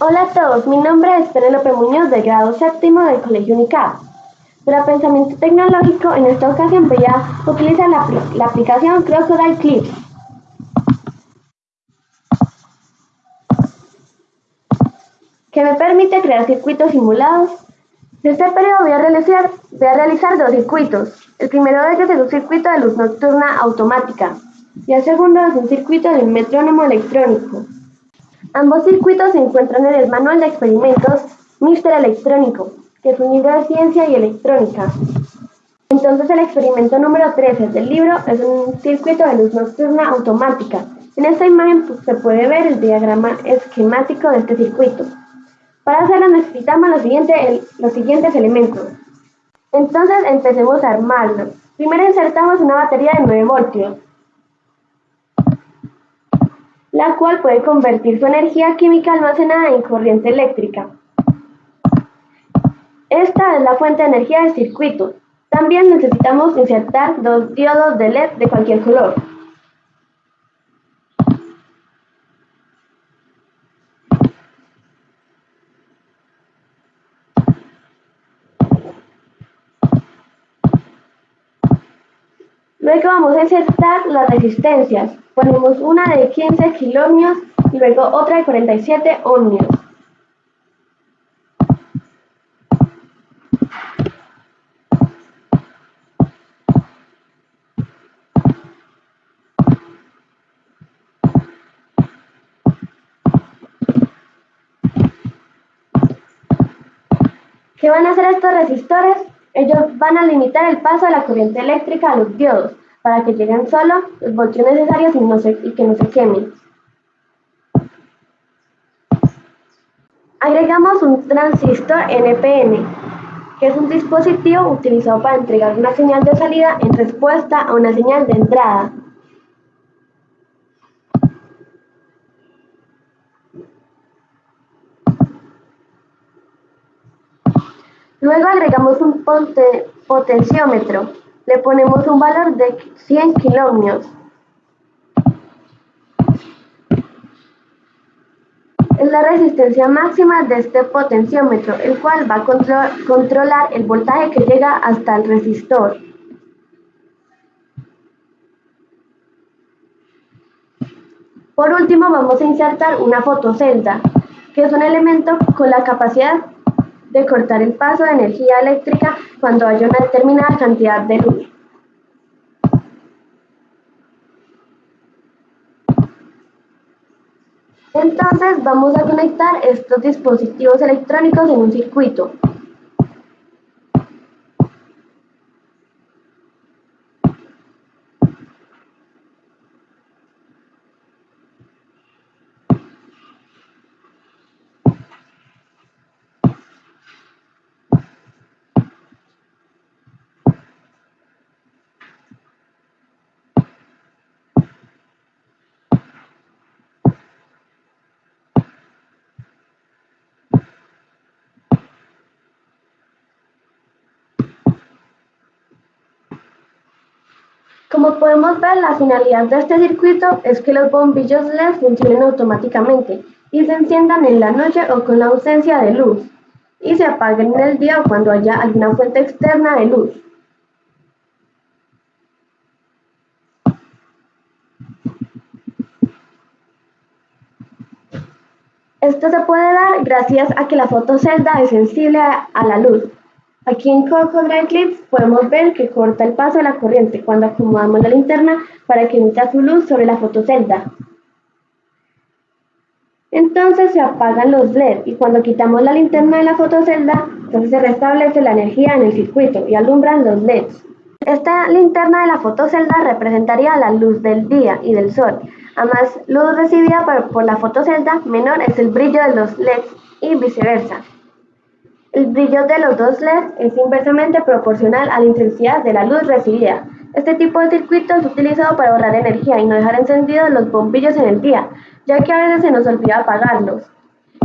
Hola a todos, mi nombre es Penélope Muñoz del grado séptimo del Colegio UNICAP. Para pensamiento tecnológico, en esta ocasión voy a utilizar la, la aplicación Crocodile Clips. que me permite crear circuitos simulados. En este periodo voy a realizar, voy a realizar dos circuitos. El primero de ellos es un circuito de luz nocturna automática y el segundo es un circuito de un metrónomo electrónico. Ambos circuitos se encuentran en el manual de experimentos Mister Electrónico, que es un libro de ciencia y electrónica. Entonces el experimento número 13 del libro es un circuito de luz nocturna automática. En esta imagen pues, se puede ver el diagrama esquemático de este circuito. Para hacerlo necesitamos los, los siguientes elementos. Entonces empecemos a armarlo. Primero insertamos una batería de 9 voltios, la cual puede convertir su energía química almacenada en corriente eléctrica. Esta es la fuente de energía del circuito. También necesitamos insertar dos diodos de LED de cualquier color. Luego vamos a insertar las resistencias. Ponemos una de 15 kilómetros y luego otra de 47 ohmios. ¿Qué van a hacer estos resistores? Ellos van a limitar el paso de la corriente eléctrica a los diodos para que lleguen solo los voltios necesarios y, que no se quemen. Agregamos un transistor NPN, que es un dispositivo utilizado para entregar una señal de salida en respuesta a una señal de entrada. Luego agregamos un potenciómetro. Le ponemos un valor de 100 kilómetros. Es la resistencia máxima de este potenciómetro, el cual va a controlar el voltaje que llega hasta el resistor. Por último vamos a insertar una fotocelda, que es un elemento con la capacidad de cortar el paso de energía eléctrica cuando haya una determinada cantidad de luz. Entonces vamos a conectar estos dispositivos electrónicos en un circuito. Como podemos ver, la finalidad de este circuito es que los bombillos LED funcionen automáticamente y se enciendan en la noche o con la ausencia de luz, y se apaguen en el día o cuando haya alguna fuente externa de luz. Esto se puede dar gracias a que la fotocelda es sensible a la luz, Aquí en Crocodile Clips podemos ver que corta el paso de la corriente cuando acomodamos la linterna para que emita su luz sobre la fotocelda. Entonces se apagan los LED y cuando quitamos la linterna de la fotocelda, entonces se restablece la energía en el circuito y alumbran los LEDs. Esta linterna de la fotocelda representaría la luz del día y del sol. A más luz recibida por, por la fotocelda, menor es el brillo de los LEDs y viceversa. El brillo de los dos LED es inversamente proporcional a la intensidad de la luz recibida. Este tipo de circuito es utilizado para ahorrar energía y no dejar encendidos los bombillos en el día, ya que a veces se nos olvida apagarlos.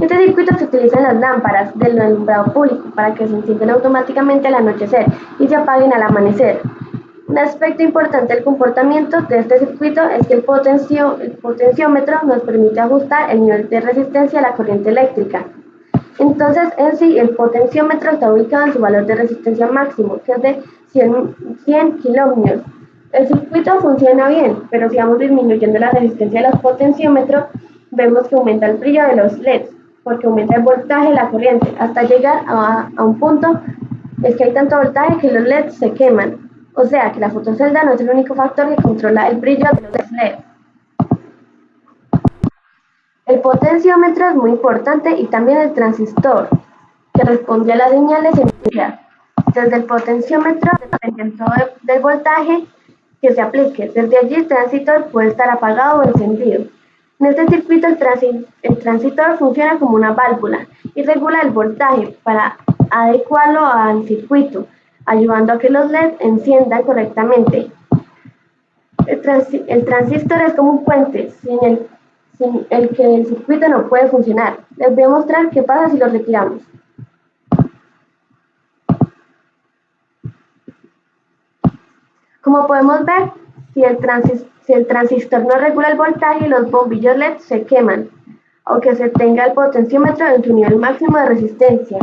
Este circuito se utiliza en las lámparas del alumbrado público para que se enciendan automáticamente al anochecer y se apaguen al amanecer. Un aspecto importante del comportamiento de este circuito es que el, el potenciómetro nos permite ajustar el nivel de resistencia a la corriente eléctrica. Entonces, en sí, el potenciómetro está ubicado en su valor de resistencia máximo, que es de 100, 100 El circuito funciona bien, pero si vamos disminuyendo la resistencia de los potenciómetros, vemos que aumenta el brillo de los LEDs, porque aumenta el voltaje de la corriente, hasta llegar a, a un punto es que hay tanto voltaje que los LEDs se queman. O sea que la fotocelda no es el único factor que controla el brillo de los LEDs. El potenciómetro es muy importante y también el transistor, que responde a las señales emitidas. Desde el potenciómetro, dependiendo del voltaje que se aplique. Desde allí el transistor puede estar apagado o encendido. En este circuito el, el transistor funciona como una válvula y regula el voltaje para adecuarlo al circuito, ayudando a que los LED enciendan correctamente. El, transistor es como un puente sin el, el que el circuito no puede funcionar. Les voy a mostrar qué pasa si lo retiramos. Como podemos ver, si el, si el transistor no regula el voltaje, los bombillos LED se queman, aunque se tenga el potenciómetro en su nivel máximo de resistencia.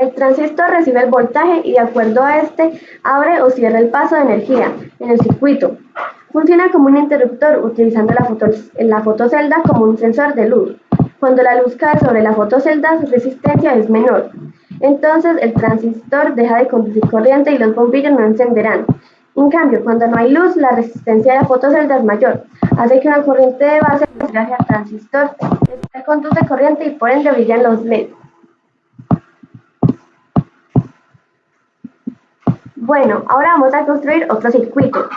El transistor recibe el voltaje y de acuerdo a este abre o cierra el paso de energía en el circuito. Funciona como un interruptor utilizando la, fotocelda como un sensor de luz. Cuando la luz cae sobre la fotocelda su resistencia es menor. Entonces el transistor deja de conducir corriente y los bombillos no encenderán. En cambio, cuando no hay luz, la resistencia de la fotocelda es mayor. Hace que una corriente de base viaje al transistor. Este conduce corriente y por ende brillan los LEDs. Bueno, ahora vamos a construir otro circuito,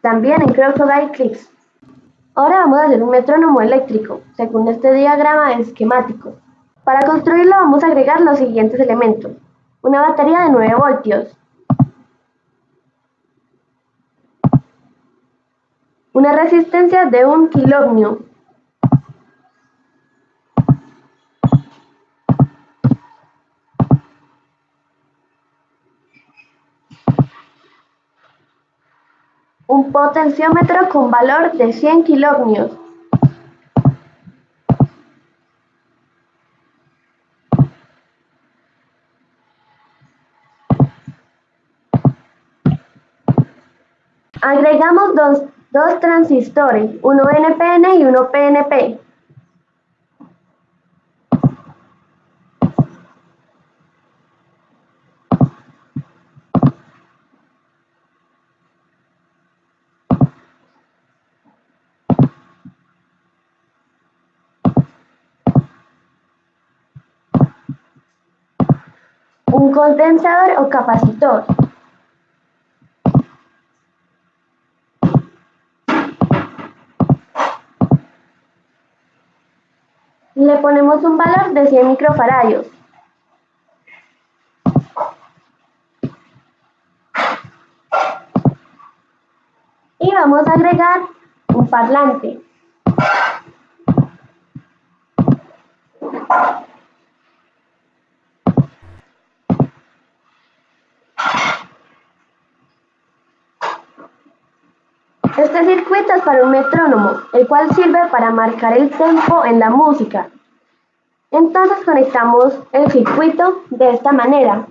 también en Crocodile Clips. Ahora vamos a hacer un metrónomo eléctrico, según este diagrama esquemático. Para construirlo vamos a agregar los siguientes elementos. Una batería de 9 voltios, una resistencia de 1 kiloohmio, un potenciómetro con valor de 100 kiloohmios. Agregamos dos, dos transistores, uno NPN y uno PNP. Un condensador o capacitor. Le ponemos un valor de 100 microfaradios. Y vamos a agregar un parlante. Este circuito es para un metrónomo, el cual sirve para marcar el tempo en la música. Entonces conectamos el circuito de esta manera.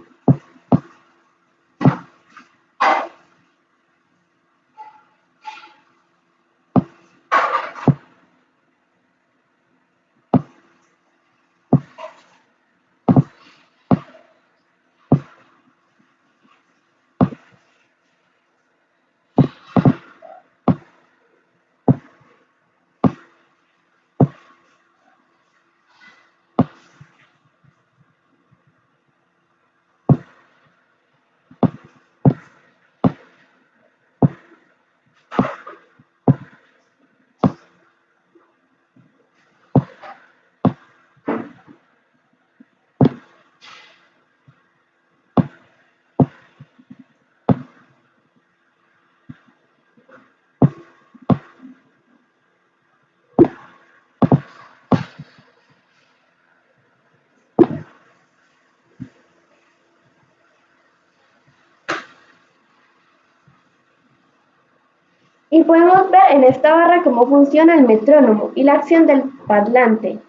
Y podemos ver en esta barra cómo funciona el metrónomo y la acción del parlante.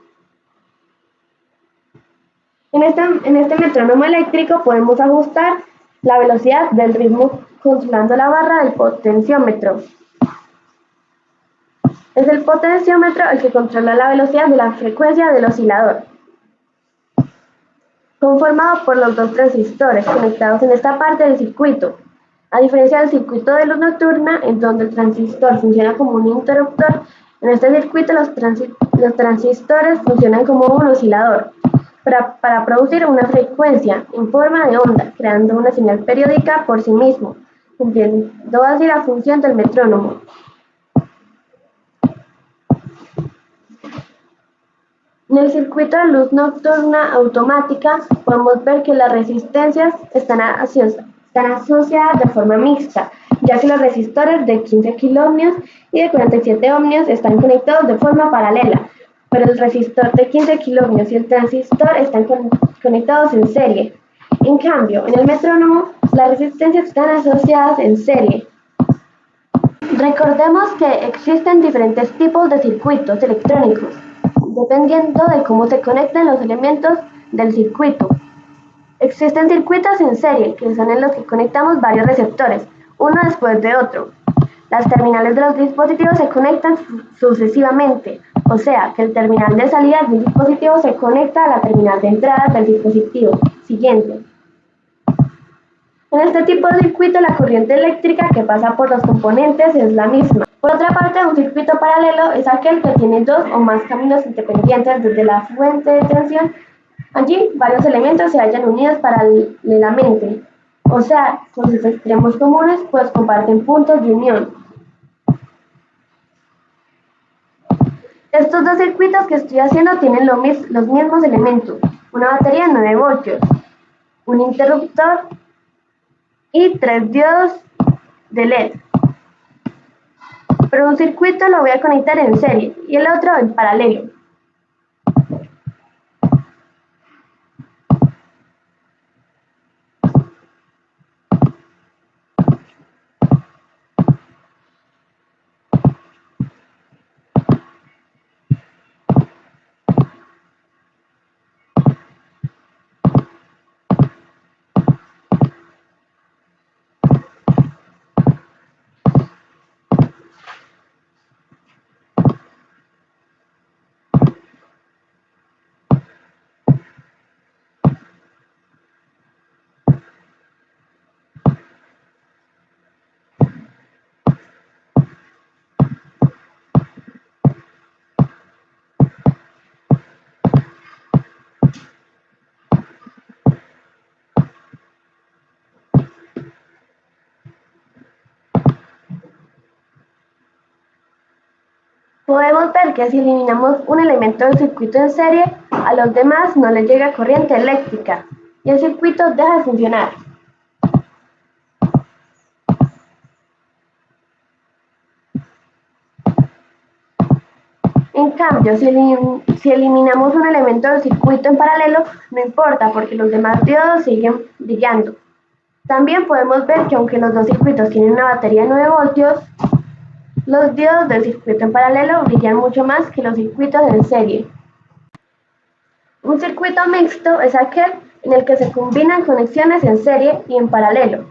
En este, en este metrónomo eléctrico podemos ajustar la velocidad del ritmo controlando la barra del potenciómetro. Es el potenciómetro el que controla la velocidad de la frecuencia del oscilador, conformado por los dos transistores conectados en esta parte del circuito. A diferencia del circuito de luz nocturna, en donde el transistor funciona como un interruptor, en este circuito los, transistores funcionan como un oscilador para, producir una frecuencia en forma de onda, creando una señal periódica por sí mismo, cumpliendo así la función del metrónomo. En el circuito de luz nocturna automática podemos ver que las resistencias están asociadas están asociadas de forma mixta, ya que los resistores de 15 kiloohmios y de 47 ohmios están conectados de forma paralela, pero el resistor de 15 kiloohmios y el transistor están conectados en serie. En cambio, en el metrónomo, las resistencias están asociadas en serie. Recordemos que existen diferentes tipos de circuitos electrónicos, dependiendo de cómo se conectan los elementos del circuito. Existen circuitos en serie, que son en los que conectamos varios receptores, uno después de otro. Las terminales de los dispositivos se conectan sucesivamente, o sea, que el terminal de salida de un dispositivo se conecta a la terminal de entrada del dispositivo siguiente. En este tipo de circuito, la corriente eléctrica que pasa por los componentes es la misma. Por otra parte, un circuito paralelo es aquel que tiene dos o más caminos independientes desde la fuente de tensión Allí, varios elementos se hallan unidos paralelamente, o sea, con sus extremos comunes, pues comparten puntos de unión. Estos dos circuitos que estoy haciendo tienen los mismos elementos, una batería de 9 voltios, un interruptor y tres diodos de LED. Pero un circuito lo voy a conectar en serie y el otro en paralelo. Podemos ver que si eliminamos un elemento del circuito en serie, a los demás no les llega corriente eléctrica y el circuito deja de funcionar. En cambio, si, eliminamos un elemento del circuito en paralelo, no importa porque los demás diodos siguen brillando. También podemos ver que aunque los dos circuitos tienen una batería de 9 voltios, los diodos del circuito en paralelo brillan mucho más que los circuitos en serie. Un circuito mixto es aquel en el que se combinan conexiones en serie y en paralelo.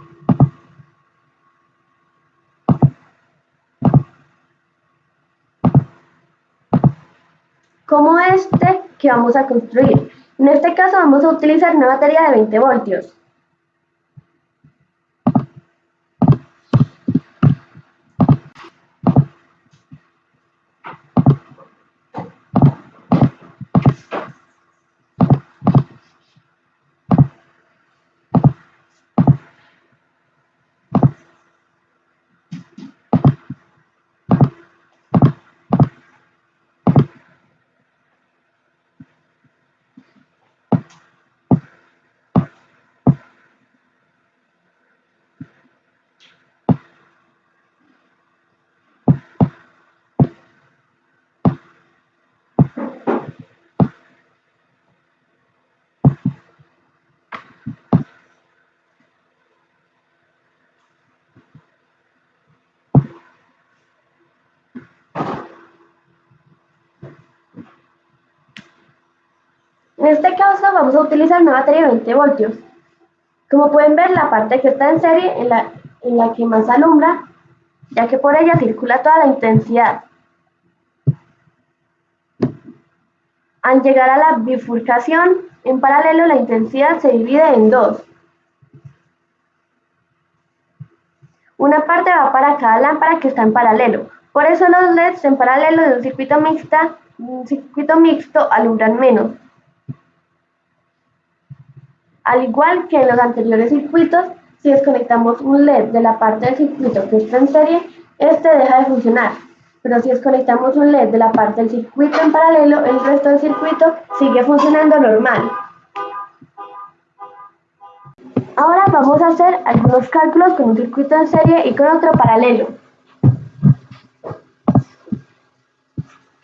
Como este que vamos a construir. En este caso vamos a utilizar una batería de 20 voltios. Este caso vamos a utilizar una batería de 20 voltios. Como pueden ver, la parte que está en serie en la, en la que más alumbra, ya que por ella circula toda la intensidad. Al llegar a la bifurcación, en paralelo la intensidad se divide en dos. Una parte va para cada lámpara que está en paralelo. Por eso los LEDs en paralelo de un circuito, mixta, un circuito mixto alumbran menos. Al igual que en los anteriores circuitos, si desconectamos un LED de la parte del circuito que está en serie, este deja de funcionar. Pero si desconectamos un LED de la parte del circuito en paralelo, el resto del circuito sigue funcionando normal. Ahora vamos a hacer algunos cálculos con un circuito en serie y con otro paralelo.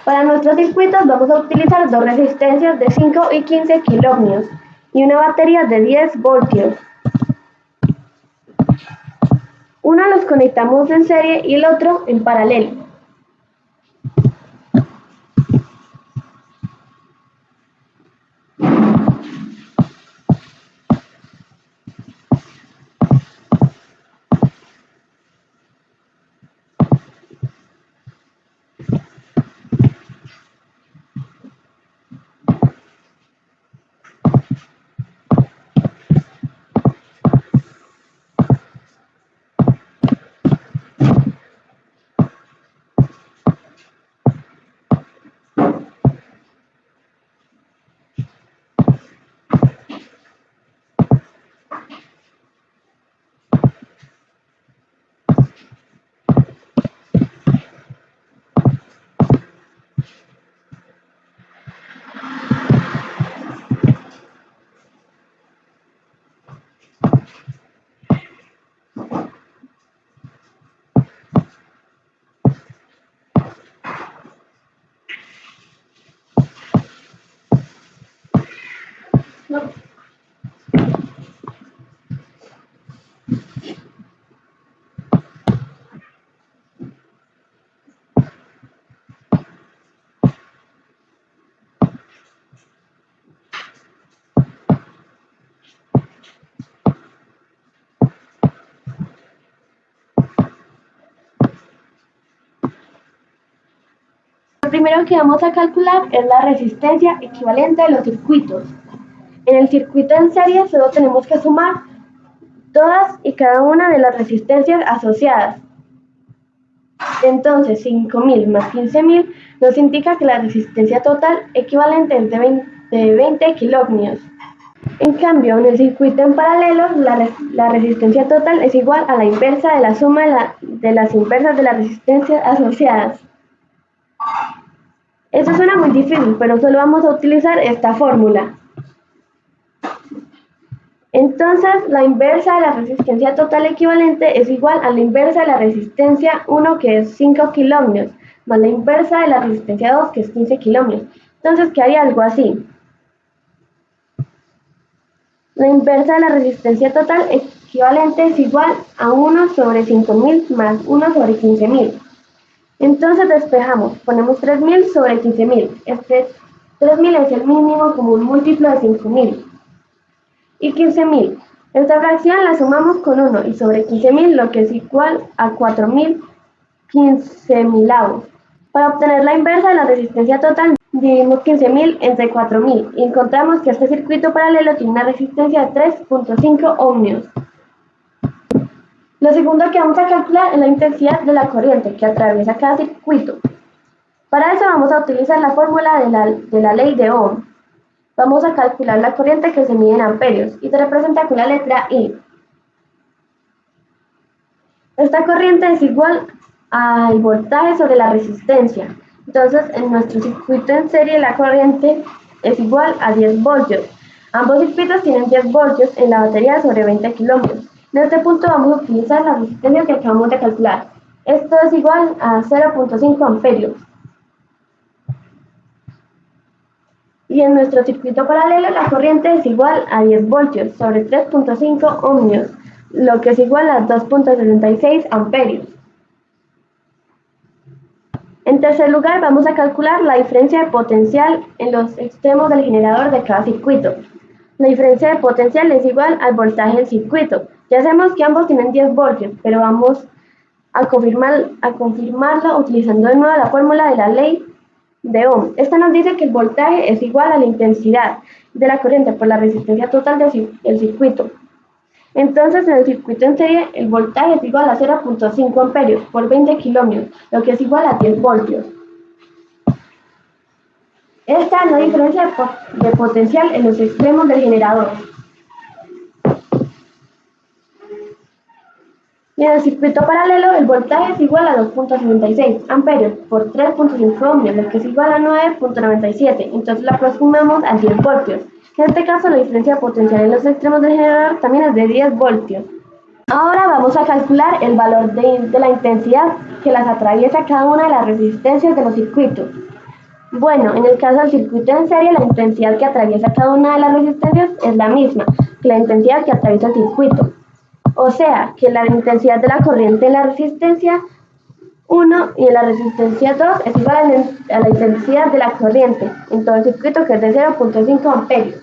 Para nuestros circuitos vamos a utilizar dos resistencias de 5 y 15 kilómetros y una batería de 10 voltios. Uno los conectamos en serie y el otro en paralelo. Lo primero que vamos a calcular es la resistencia equivalente de los circuitos. En el circuito en serie solo tenemos que sumar todas y cada una de las resistencias asociadas. Entonces, 5.000 más 15.000 nos indica que la resistencia total equivalente es de 20, 20 kilóhmios. En cambio, en el circuito en paralelo, la, resistencia total es igual a la inversa de la suma de las inversas de las resistencias asociadas. Eso suena muy difícil, pero solo vamos a utilizar esta fórmula. Entonces, la inversa de la resistencia total equivalente es igual a la inversa de la resistencia 1, que es 5 kilómetros, más la inversa de la resistencia 2, que es 15 kilómetros. Entonces, quedaría algo así. La inversa de la resistencia total equivalente es igual a 1 sobre 5.000 más 1 sobre 15.000. Entonces despejamos, ponemos 3.000 sobre 15.000. Este 3.000 es el mínimo como un múltiplo de 5.000 y 15.000. Esta fracción la sumamos con 1 y sobre 15.000 lo que es igual a 4.000 15.000 Para obtener la inversa de la resistencia total, dividimos 15.000 entre 4.000 y encontramos que este circuito paralelo tiene una resistencia de 3.5 ohmios. Lo segundo que vamos a calcular es la intensidad de la corriente que atraviesa cada circuito. Para eso vamos a utilizar la fórmula de la, de la ley de Ohm. Vamos a calcular la corriente que se mide en amperios y se representa con la letra I. Esta corriente es igual al voltaje sobre la resistencia. Entonces, en nuestro circuito en serie la corriente es igual a 10 voltios. Ambos circuitos tienen 10 voltios en la batería sobre 20 kilómetros. En este punto vamos a utilizar la resistencia que acabamos de calcular. Esto es igual a 0.5 amperios. Y en nuestro circuito paralelo la corriente es igual a 10 voltios sobre 3.5 ohmios, lo que es igual a 2.76 amperios. tercer lugar, vamos a calcular la diferencia de potencial en los extremos del generador de cada circuito. La diferencia de potencial es igual al voltaje del circuito. Ya sabemos que ambos tienen 10 voltios, pero vamos a, confirmar, a confirmarlo utilizando de nuevo la fórmula de la ley de Ohm. Esta nos dice que el voltaje es igual a la intensidad de la corriente por la resistencia total del circuito. Entonces, en el circuito en serie, el voltaje es igual a 0.5 amperios por 20 kilómetros, lo que es igual a 10 voltios. Esta es la diferencia de potencial en los extremos del generador. Y en el circuito paralelo, el voltaje es igual a 2.76 amperios por 3.5 ohmios, lo que es igual a 9.97. Entonces lo aproximamos a 10 voltios. En este caso, la diferencia potencial en los extremos del generador también es de 10 voltios. Ahora vamos a calcular el valor de, de la intensidad que las atraviesa cada una de las resistencias de los circuitos. Bueno, en el caso del circuito en serie, la intensidad que atraviesa cada una de las resistencias es la misma que la intensidad que atraviesa el circuito. O sea, que la intensidad de la corriente en la resistencia 1 y en la resistencia 2 es igual a la intensidad de la corriente en todo el circuito que es de 0.5 amperios.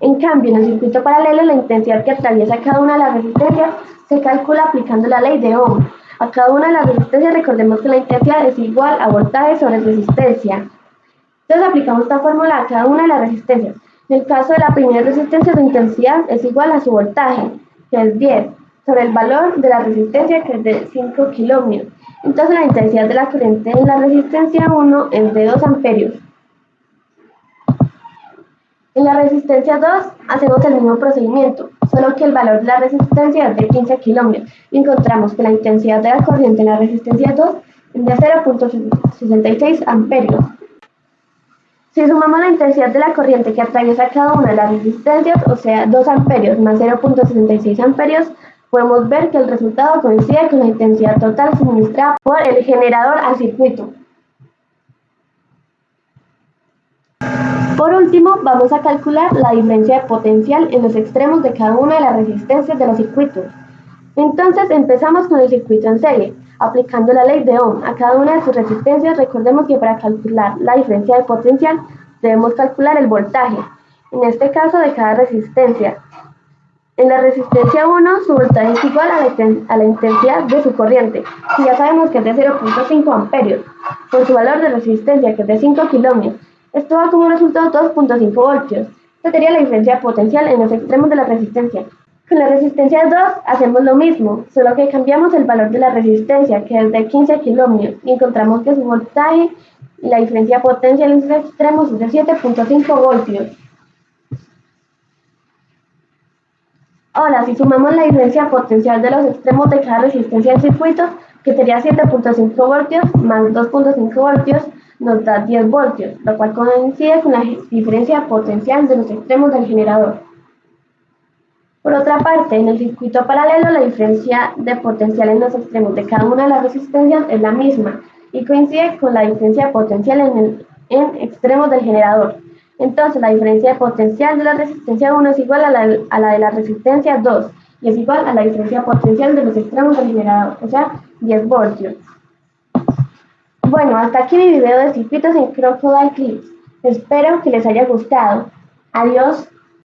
En cambio, en el circuito paralelo, la intensidad que atraviesa cada una de las resistencias se calcula aplicando la ley de Ohm. A cada una de las resistencias recordemos que la intensidad es igual a voltaje sobre resistencia. Entonces aplicamos esta fórmula a cada una de las resistencias. En el caso de la primera resistencia, su intensidad es igual a su voltaje, que es 10, sobre el valor de la resistencia, que es de 5 kilómetros. Entonces la intensidad de la corriente en la resistencia 1 es de 2 amperios. En la resistencia 2 hacemos el mismo procedimiento, solo que el valor de la resistencia es de 15 kilómetros y encontramos que la intensidad de la corriente en la resistencia 2 es de 0.66 amperios. Si sumamos la intensidad de la corriente que atraviesa cada una de las resistencias, o sea 2 amperios más 0.66 amperios, podemos ver que el resultado coincide con la intensidad total suministrada por el generador al circuito. Por último, vamos a calcular la diferencia de potencial en los extremos de cada una de las resistencias de los circuitos. Entonces empezamos con el circuito en serie, aplicando la ley de Ohm a cada una de sus resistencias. Recordemos que para calcular la diferencia de potencial debemos calcular el voltaje, en este caso de cada resistencia. En la resistencia 1 su voltaje es igual a la, intensidad de su corriente, y ya sabemos que es de 0.5 amperios, con su valor de resistencia que es de 5 kilómetros esto da como resultado 2.5 voltios. Esta sería la diferencia potencial en los extremos de la resistencia. Con la resistencia 2 hacemos lo mismo, solo que cambiamos el valor de la resistencia, que es de 15 kilómetros, y encontramos que su voltaje y la diferencia potencial en sus extremos es de 7.5 voltios. Ahora, si sumamos la diferencia potencial de los extremos de cada resistencia del circuito, que sería 7.5 voltios más 2.5 voltios, nos da 10 voltios, lo cual coincide con la diferencia potencial de los extremos del generador. Por otra parte, en el circuito paralelo la diferencia de potencial en los extremos de cada una de las resistencias es la misma y coincide con la diferencia potencial en, el, en extremos del generador. Entonces la diferencia de potencial de la resistencia 1 es igual a la, a la de la resistencia 2 y es igual a la diferencia potencial de los extremos del generador, o sea, 10 voltios. Bueno, hasta aquí mi video de circuitos en Crocodile Clips. Espero que les haya gustado. Adiós.